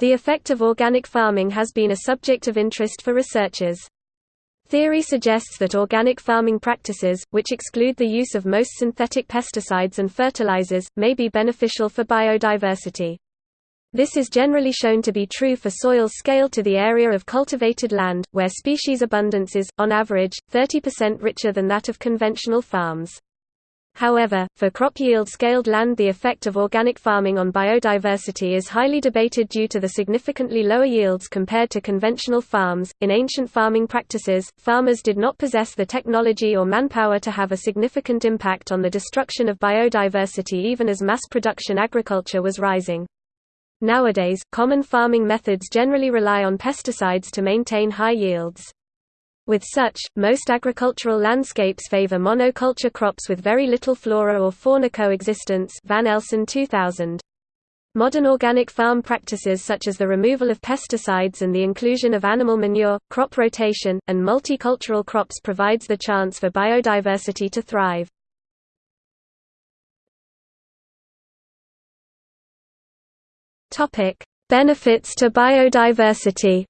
The effect of organic farming has been a subject of interest for researchers. Theory suggests that organic farming practices, which exclude the use of most synthetic pesticides and fertilizers, may be beneficial for biodiversity. This is generally shown to be true for soils scaled to the area of cultivated land, where species abundance is, on average, 30% richer than that of conventional farms. However, for crop yield scaled land the effect of organic farming on biodiversity is highly debated due to the significantly lower yields compared to conventional farms. In ancient farming practices, farmers did not possess the technology or manpower to have a significant impact on the destruction of biodiversity even as mass production agriculture was rising. Nowadays, common farming methods generally rely on pesticides to maintain high yields. With such, most agricultural landscapes favor monoculture crops with very little flora or fauna coexistence Van Elsen 2000. Modern organic farm practices such as the removal of pesticides and the inclusion of animal manure, crop rotation, and multicultural crops provides the chance for biodiversity to thrive. Benefits to biodiversity.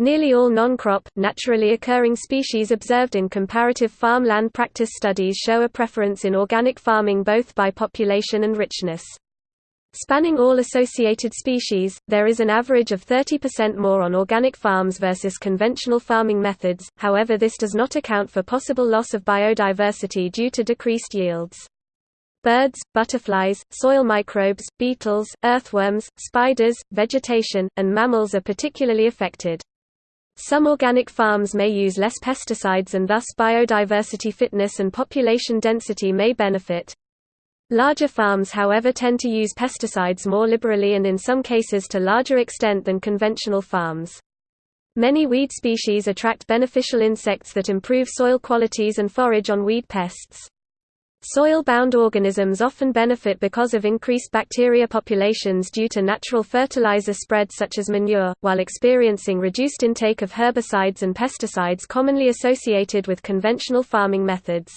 Nearly all non-crop, naturally occurring species observed in comparative farmland practice studies show a preference in organic farming both by population and richness. Spanning all associated species, there is an average of 30% more on organic farms versus conventional farming methods, however this does not account for possible loss of biodiversity due to decreased yields. Birds, butterflies, soil microbes, beetles, earthworms, spiders, vegetation, and mammals are particularly affected. Some organic farms may use less pesticides and thus biodiversity fitness and population density may benefit. Larger farms however tend to use pesticides more liberally and in some cases to larger extent than conventional farms. Many weed species attract beneficial insects that improve soil qualities and forage on weed pests. Soil-bound organisms often benefit because of increased bacteria populations due to natural fertilizer spread such as manure, while experiencing reduced intake of herbicides and pesticides commonly associated with conventional farming methods.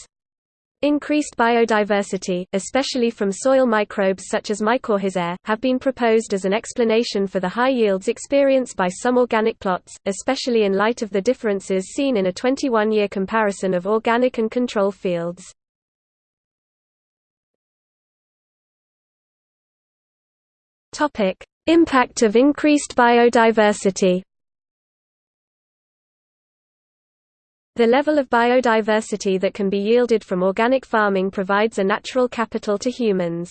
Increased biodiversity, especially from soil microbes such as mycorrhizae, have been proposed as an explanation for the high yields experienced by some organic plots, especially in light of the differences seen in a 21-year comparison of organic and control fields. Topic: Impact of increased biodiversity. The level of biodiversity that can be yielded from organic farming provides a natural capital to humans.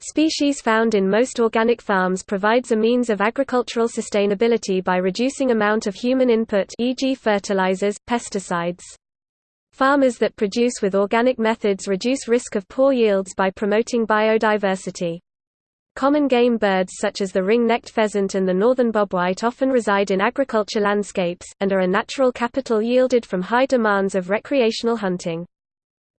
Species found in most organic farms provides a means of agricultural sustainability by reducing amount of human input e.g. fertilizers, pesticides. Farmers that produce with organic methods reduce risk of poor yields by promoting biodiversity. Common game birds such as the ring-necked pheasant and the northern bobwhite often reside in agriculture landscapes, and are a natural capital yielded from high demands of recreational hunting.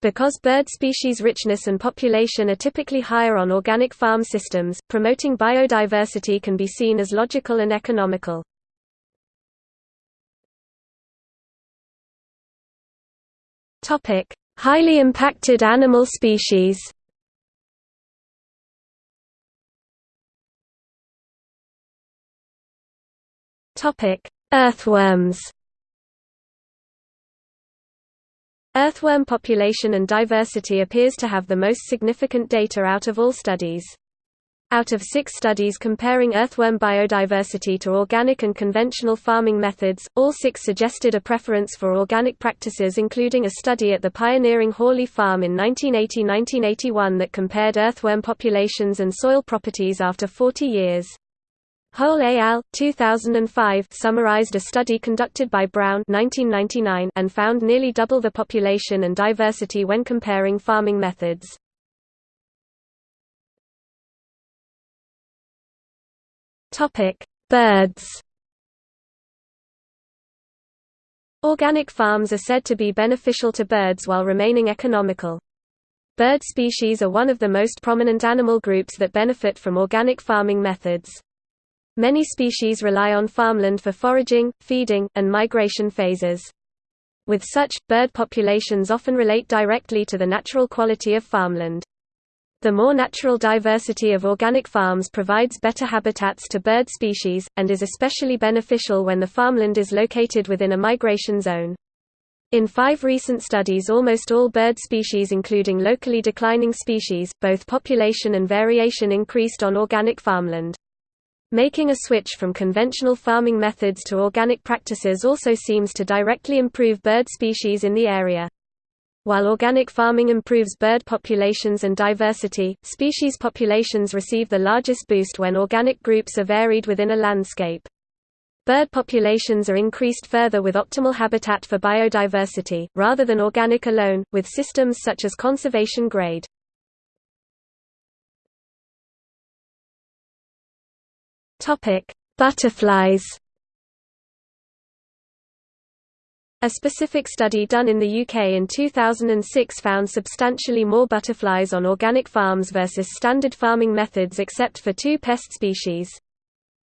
Because bird species richness and population are typically higher on organic farm systems, promoting biodiversity can be seen as logical and economical. Highly impacted animal species Earthworms. Earthworm population and diversity appears to have the most significant data out of all studies. Out of six studies comparing earthworm biodiversity to organic and conventional farming methods, all six suggested a preference for organic practices including a study at the pioneering Haughley Farm in 1980–1981 that compared earthworm populations and soil properties after 40 years. Hole al. 2005 summarized a study conducted by Brown 1999 and found nearly double the population and diversity when comparing farming methods. Topic: Birds. Organic farms are said to be beneficial to birds while remaining economical. Bird species are one of the most prominent animal groups that benefit from organic farming methods. Many species rely on farmland for foraging, feeding, and migration phases. With such, bird populations often relate directly to the natural quality of farmland. The more natural diversity of organic farms provides better habitats to bird species, and is especially beneficial when the farmland is located within a migration zone. In five recent studies almost all bird species including locally declining species, both population and variation increased on organic farmland. Making a switch from conventional farming methods to organic practices also seems to directly improve bird species in the area. While organic farming improves bird populations and diversity, species populations receive the largest boost when organic groups are varied within a landscape. Bird populations are increased further with optimal habitat for biodiversity, rather than organic alone, with systems such as conservation grade. Butterflies A specific study done in the UK in 2006 found substantially more butterflies on organic farms versus standard farming methods except for two pest species.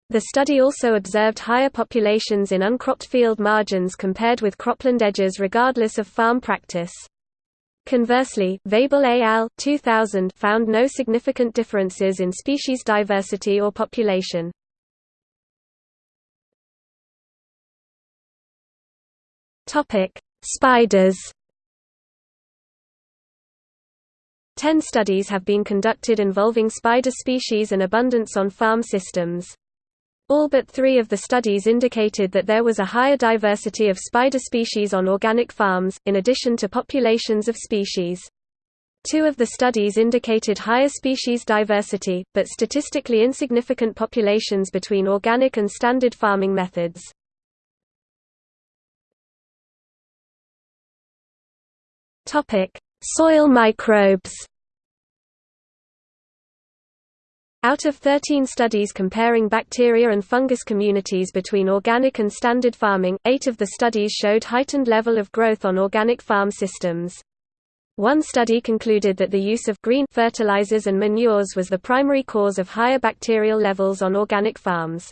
The study also observed higher populations in uncropped field margins compared with cropland edges regardless of farm practice. Conversely, Weibull et al. 2000 found no significant differences in species diversity or population. Topic: Spiders. Ten studies have been conducted involving spider species and abundance on farm systems. All but three of the studies indicated that there was a higher diversity of spider species on organic farms, in addition to populations of species. Two of the studies indicated higher species diversity, but statistically insignificant populations between organic and standard farming methods. Topic: Soil microbes. Out of 13 studies comparing bacteria and fungus communities between organic and standard farming, eight of the studies showed heightened level of growth on organic farm systems. One study concluded that the use of green fertilizers and manures was the primary cause of higher bacterial levels on organic farms.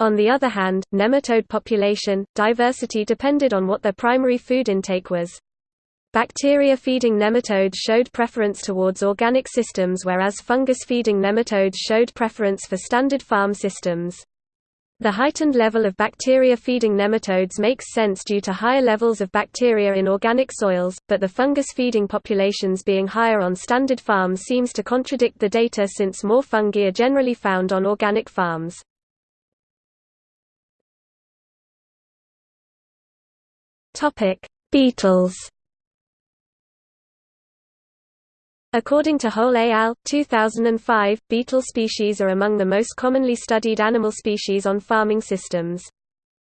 On the other hand, nematode population, diversity depended on what their primary food intake was. Bacteria-feeding nematodes showed preference towards organic systems whereas fungus-feeding nematodes showed preference for standard farm systems. The heightened level of bacteria-feeding nematodes makes sense due to higher levels of bacteria in organic soils, but the fungus-feeding populations being higher on standard farms seems to contradict the data since more fungi are generally found on organic farms. Beetles According to Hole et al. 2005, beetle species are among the most commonly studied animal species on farming systems.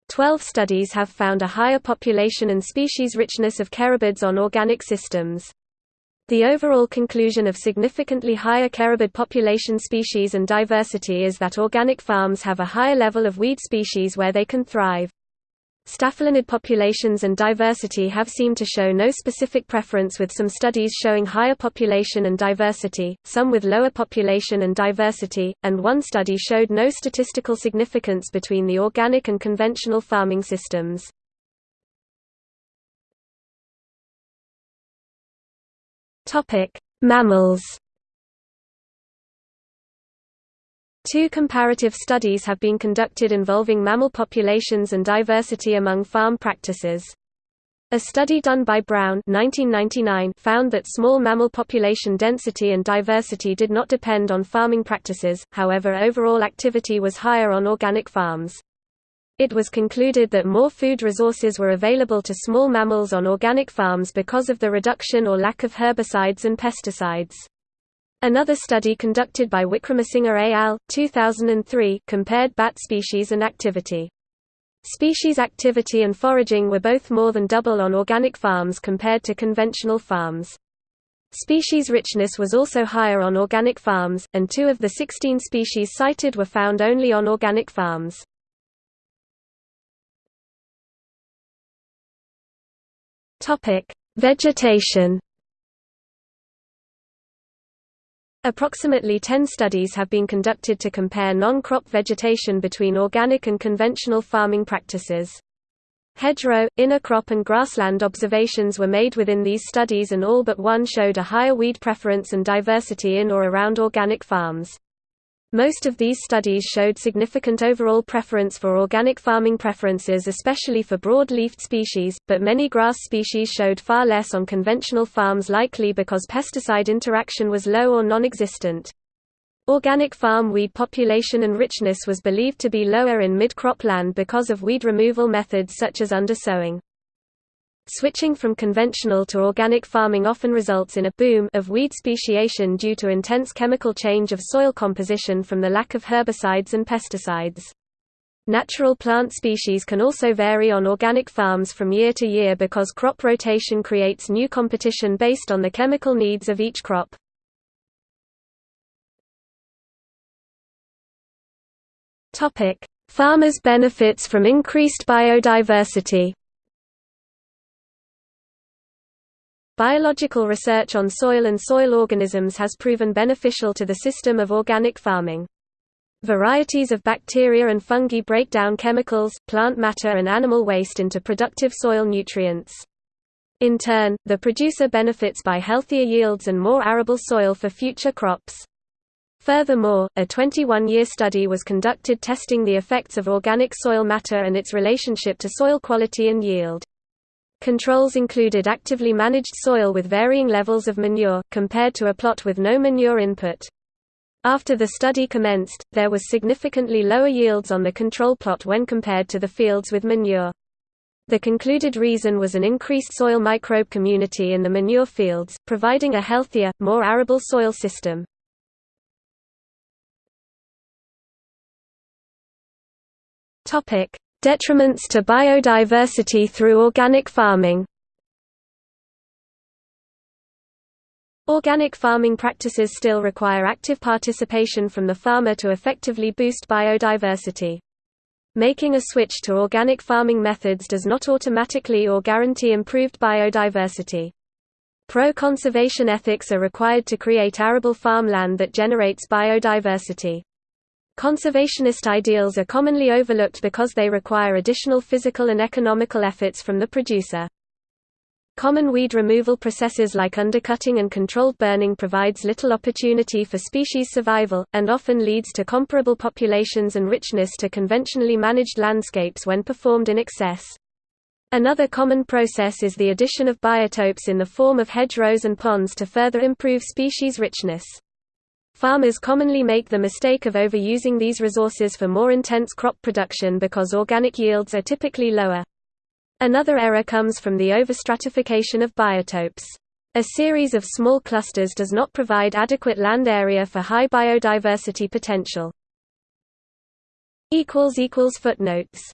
Twelve studies have found a higher population and species richness of carabids on organic systems. The overall conclusion of significantly higher carabid population species and diversity is that organic farms have a higher level of weed species where they can thrive. Staphylinid populations and diversity have seemed to show no specific preference with some studies showing higher population and diversity, some with lower population and diversity, and one study showed no statistical significance between the organic and conventional farming systems. Mammals Two comparative studies have been conducted involving mammal populations and diversity among farm practices. A study done by Brown 1999 found that small mammal population density and diversity did not depend on farming practices, however overall activity was higher on organic farms. It was concluded that more food resources were available to small mammals on organic farms because of the reduction or lack of herbicides and pesticides. Another study conducted by Wickramasinghe et al. 2003 compared bat species and activity. Species activity and foraging were both more than double on organic farms compared to conventional farms. Species richness was also higher on organic farms, and two of the 16 species cited were found only on organic farms. Vegetation Approximately 10 studies have been conducted to compare non-crop vegetation between organic and conventional farming practices. Hedgerow, inner crop and grassland observations were made within these studies and all but one showed a higher weed preference and diversity in or around organic farms. Most of these studies showed significant overall preference for organic farming preferences especially for broad-leafed species, but many grass species showed far less on conventional farms likely because pesticide interaction was low or non-existent. Organic farm weed population and richness was believed to be lower in mid-crop land because of weed removal methods such as undersowing. Switching from conventional to organic farming often results in a boom of weed speciation due to intense chemical change of soil composition from the lack of herbicides and pesticides. Natural plant species can also vary on organic farms from year to year because crop rotation creates new competition based on the chemical needs of each crop. Farmers benefits from increased biodiversity. Biological research on soil and soil organisms has proven beneficial to the system of organic farming. Varieties of bacteria and fungi break down chemicals, plant matter and animal waste into productive soil nutrients. In turn, the producer benefits by healthier yields and more arable soil for future crops. Furthermore, a 21-year study was conducted testing the effects of organic soil matter and its relationship to soil quality and yield. Controls included actively managed soil with varying levels of manure, compared to a plot with no manure input. After the study commenced, there was significantly lower yields on the control plot when compared to the fields with manure. The concluded reason was an increased soil microbe community in the manure fields, providing a healthier, more arable soil system. Detriments to biodiversity through organic farming. Organic farming practices still require active participation from the farmer to effectively boost biodiversity. Making a switch to organic farming methods does not automatically or guarantee improved biodiversity. Pro-conservation ethics are required to create arable farmland that generates biodiversity. Conservationist ideals are commonly overlooked because they require additional physical and economical efforts from the producer. Common weed removal processes like undercutting and controlled burning provides little opportunity for species survival, and often leads to comparable populations and richness to conventionally managed landscapes when performed in excess. Another common process is the addition of biotopes in the form of hedgerows and ponds to further improve species richness. Farmers commonly make the mistake of overusing these resources for more intense crop production because organic yields are typically lower. Another error comes from the overstratification of biotopes. A series of small clusters does not provide adequate land area for high biodiversity potential. Footnotes